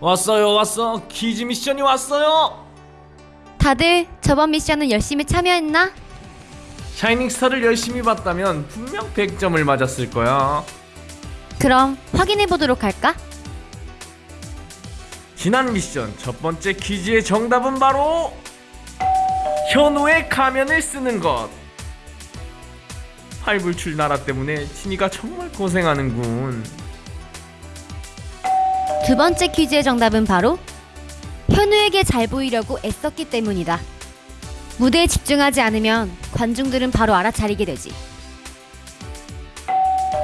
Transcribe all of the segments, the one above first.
왔어요 왔어. 퀴즈 미션이 왔어요. 다들 저번 미션은 열심히 참여했나? 샤이닝스타를 열심히 봤다면 분명 100점을 맞았을 거야. 그럼 확인해 보도록 할까? 지난 미션 첫 번째 퀴즈의 정답은 바로 현우의 가면을 쓰는 것. 팔불출 나라 때문에 진이가 정말 고생하는군 두 번째 퀴즈의 정답은 바로 현우에게 잘 보이려고 애썼기 때문이다. 무대에 집중하지 않으면 관중들은 바로 알아차리게 되지.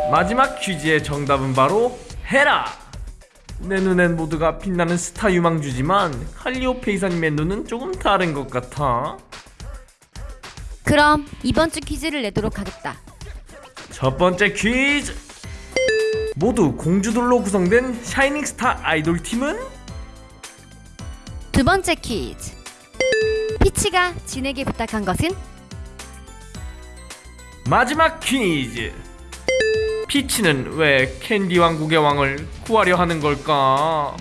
마지막 퀴즈의 정답은 바로 헤라 내 눈엔 모두가 빛나는 스타 유망주지만 칼리오페 이사님의 눈은 조금 다른 것 같아 그럼 이번 주 퀴즈를 내도록 하겠다. 첫 번째 퀴즈 모두 공주들로 구성된 샤이닝스타 아이돌 팀은 두 번째 퀴즈. 피치가 진에게 부탁한 것은 마지막 퀴즈 피치는 왜 캔디 왕국의 왕을 구하려 하는 걸까?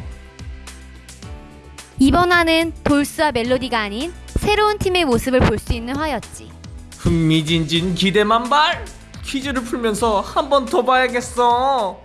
이번 화는 돌스와 멜로디가 아닌 새로운 팀의 모습을 볼 수 있는 화였지. 흥미진진 기대만발 퀴즈를 풀면서 한 번 더 봐야겠어